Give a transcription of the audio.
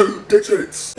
two digits.